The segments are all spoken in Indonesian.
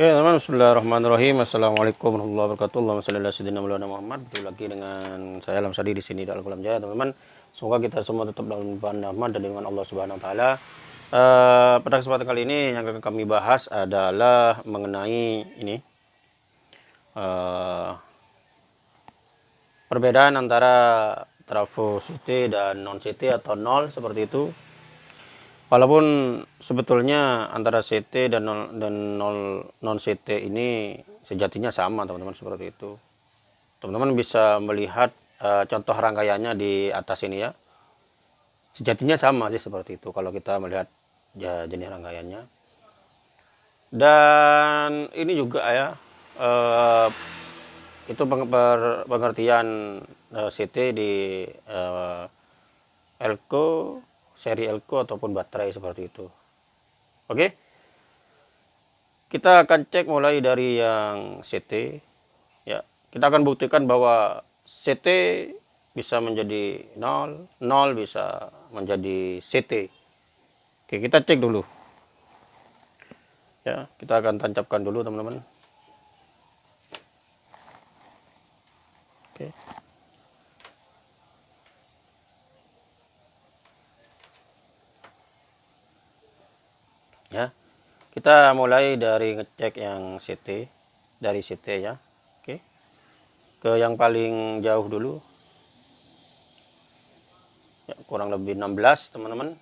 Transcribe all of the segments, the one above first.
Oke teman-teman Bismillahirrahmanirrahim. Assalamualaikum warahmatullahi wabarakatuh. Allahumma salli ala sayyidina Muhammad. Lagi dengan saya Alam Sadi di sini dalam Kolam Jaya. Teman-teman Semoga kita semua tetap dalam limpahan rahmat dan dengan Allah Subhanahu wa taala. Uh, pada kesempatan kali ini yang akan kami bahas adalah mengenai ini uh, perbedaan antara trafo CT dan non CT atau nol seperti itu Walaupun sebetulnya antara CT dan non, dan non CT ini sejatinya sama teman-teman seperti itu. Teman-teman bisa melihat uh, contoh rangkaiannya di atas ini ya. Sejatinya sama sih seperti itu kalau kita melihat ya, jenis rangkaiannya. Dan ini juga ya uh, itu pengertian uh, CT di uh, Elko seri elko ataupun baterai seperti itu. Oke. Kita akan cek mulai dari yang CT. Ya, kita akan buktikan bahwa CT bisa menjadi 0, 0 bisa menjadi CT. Oke, kita cek dulu. Ya, kita akan tancapkan dulu teman-teman. Oke. ya kita mulai dari ngecek yang CT dari CT ya. Oke. Ke yang paling jauh dulu. Ya, kurang lebih 16 teman-teman.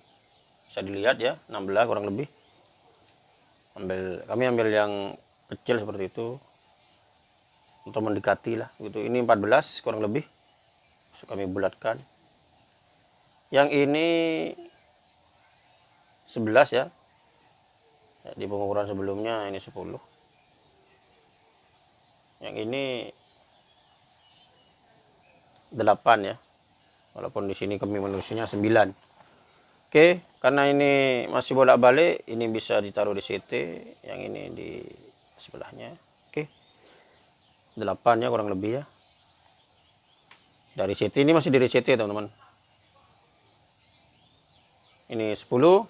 Bisa dilihat ya 16 kurang lebih. Ambil kami ambil yang kecil seperti itu. Untuk mendekati lah gitu. Ini 14 kurang lebih. So, kami bulatkan. Yang ini 11 ya ya, di pengukuran sebelumnya ini 10 yang ini 8 ya. Walaupun di sini kami menulisnya 9 oke karena ini masih bolak-balik ini bisa ditaruh di CT yang ini di sebelahnya. Oke. 8 ya kurang lebih ya. Dari CT ini masih dari CT teman-teman. Ini 10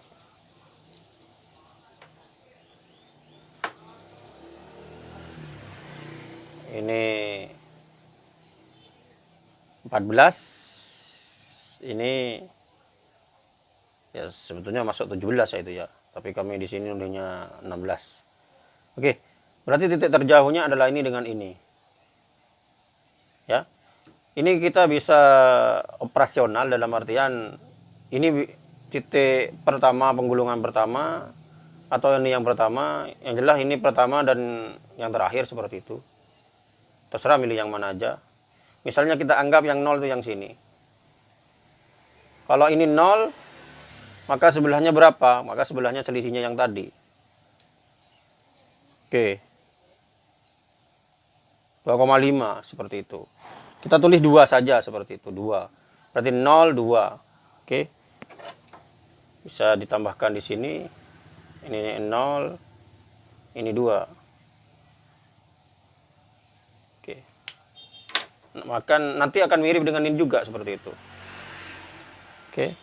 ini 14 ini ya sebetulnya masuk 17 ya itu ya. Tapi kami di sini udahnya 16 oke berarti titik terjauhnya adalah ini dengan ini. Ya ini kita bisa operasional dalam artian ini titik pertama penggulungan pertama atau ini yang pertama yang jelas ini pertama dan yang terakhir seperti itu. Terserah milih yang mana aja misalnya kita anggap yang nol itu yang sini. Kalau ini nol maka sebelahnya berapa? Maka sebelahnya selisihnya yang tadi. Oke. 2,5 seperti itu. Kita tulis dua saja seperti itu dua. Berarti 0 2 oke. Bisa ditambahkan di sini. Ini 0 ini 2 maka nanti akan mirip dengan ini juga seperti itu. Oke.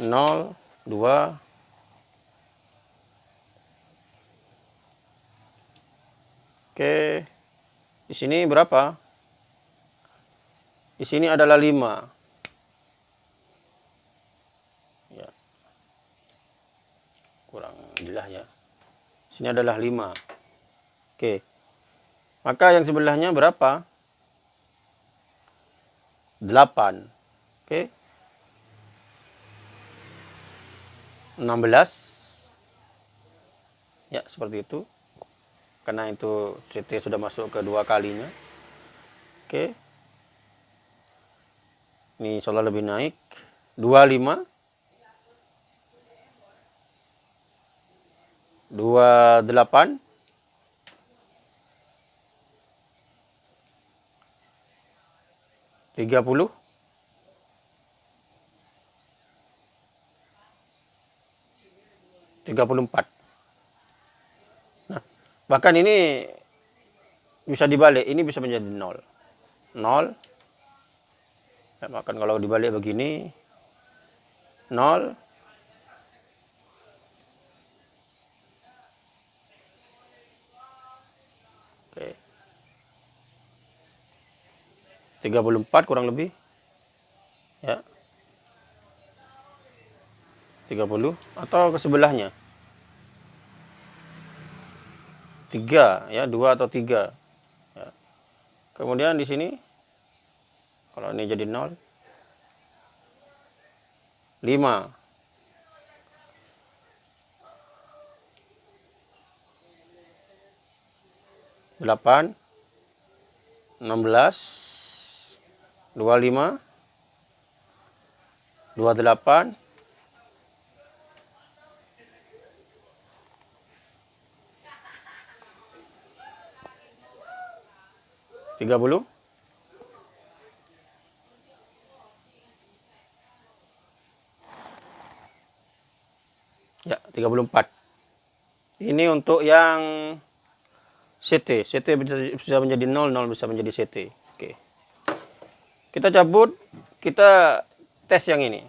0 2 oke. Di sini berapa? Di sini adalah 5 ya. Kurang jelas ya. Sini adalah 5 oke maka yang sebelahnya berapa? 8. Oke. 16. Ya, seperti itu. Karena itu CT sudah masuk ke dua kalinya. Oke. Ini solar lebih naik. 25. 28. 30 34 nah bahkan ini bisa dibalik ini bisa menjadi 0 0 ya, bahkan kalau dibalik begini 0 34 kurang lebih. Ya. 30 atau ke sebelahnya? 3 ya 2 atau 3 ya. kemudian di sini kalau ini jadi 0 5 8 16 25 28 30 Ya, 34. Ini untuk yang CT. CT bisa menjadi 0, 0 bisa menjadi CT. Kita cabut, kita tes yang ini.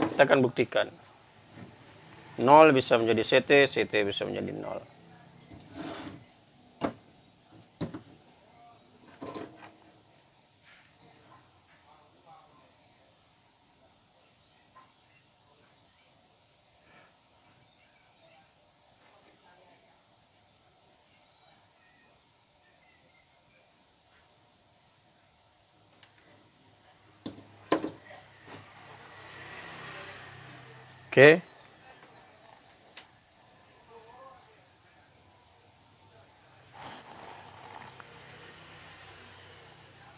Kita akan buktikan. 0 bisa menjadi CT, CT bisa menjadi 0. Oke.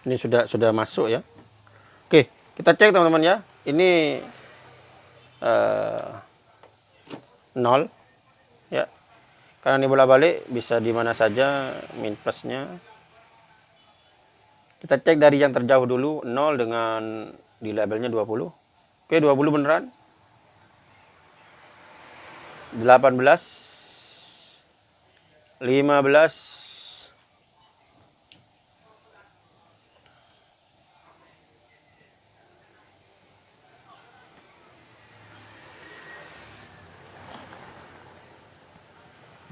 Ini sudah sudah masuk ya. Oke, kita cek teman-teman ya. Ini uh, nol ya. Karena ini bola balik bisa di mana saja min plusnya. Kita cek dari yang terjauh dulu 0 dengan di labelnya 20. Oke, 20 beneran. 18 15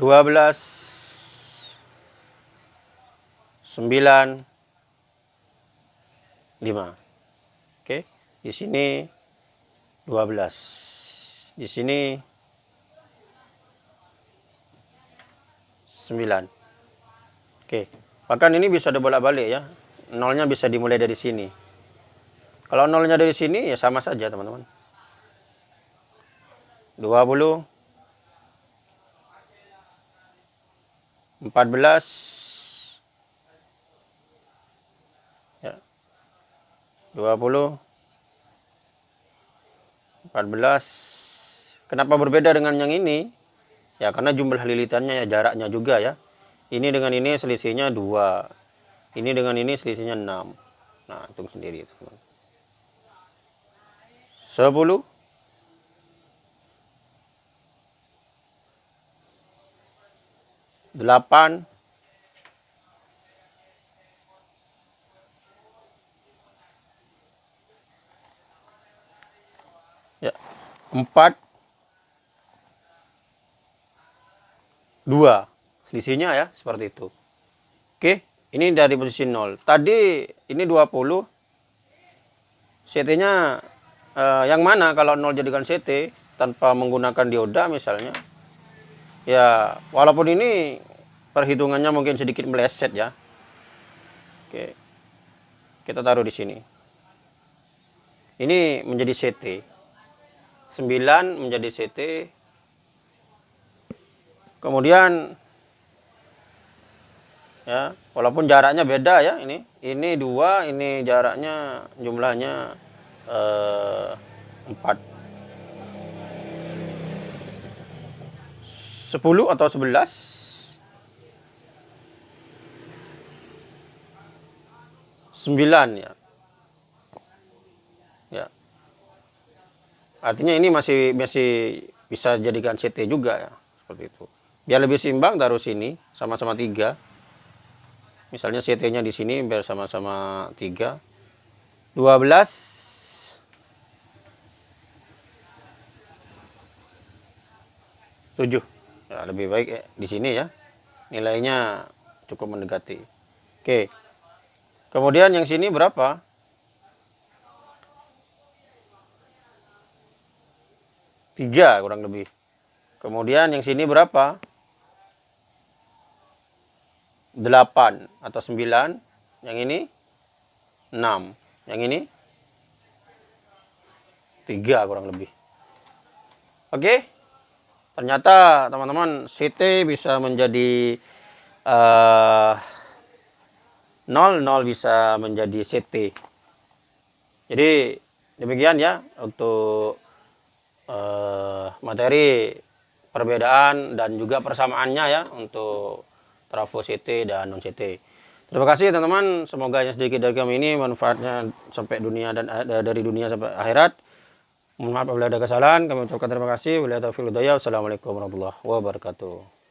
dua belas sembilan lima. Oke di sini dua belas. Di sini 9 oke. Bahkan ini bisa dibolak-balik ya. Nolnya bisa dimulai dari sini. Kalau nolnya dari sini ya sama saja teman-teman. 20 14 ya. 20 14 kenapa berbeda dengan yang ini ya karena jumlah lilitannya ya jaraknya juga ya. Ini dengan ini selisihnya dua. Ini dengan ini selisihnya 6 nah hitung sendiri teman 10 8 ya 4 dua. Selisihnya ya seperti itu. Oke ini dari posisi 0 tadi ini 20 CT nya eh, yang mana kalau 0 jadikan CT tanpa menggunakan dioda misalnya? Ya walaupun ini perhitungannya mungkin sedikit meleset ya. Oke kita taruh di sini. Ini menjadi CT 9 menjadi CT kemudian ya walaupun jaraknya beda ya ini ini dua ini jaraknya jumlahnya eh, empat. Sepuluh atau sebelas? Sembilan ya. Ya. Artinya ini masih masih bisa jadikan CT juga ya seperti itu biar lebih seimbang taruh sini sama-sama tiga. Misalnya CT nya di sini biar sama-sama tiga. 12 7 ya, lebih baik ya, di sini ya. Nilainya cukup mendekati. Oke. Kemudian yang sini berapa? Tiga kurang lebih. Kemudian yang sini berapa 8 atau 9 yang ini 6 yang ini 3 kurang lebih. Oke? Ternyata teman-teman CT bisa menjadi uh, 0 0 bisa menjadi CT jadi demikian ya untuk uh, materi perbedaan dan juga persamaannya ya untuk trafo CT dan non CT. Terima kasih teman-teman, semoga yang sedikit dari kami ini manfaatnya sampai dunia dan eh, dari dunia sampai akhirat. Mohon maaf apabila ada kesalahan, kami ucapkan terima kasih. Wassalamualaikum warahmatullahi wabarakatuh.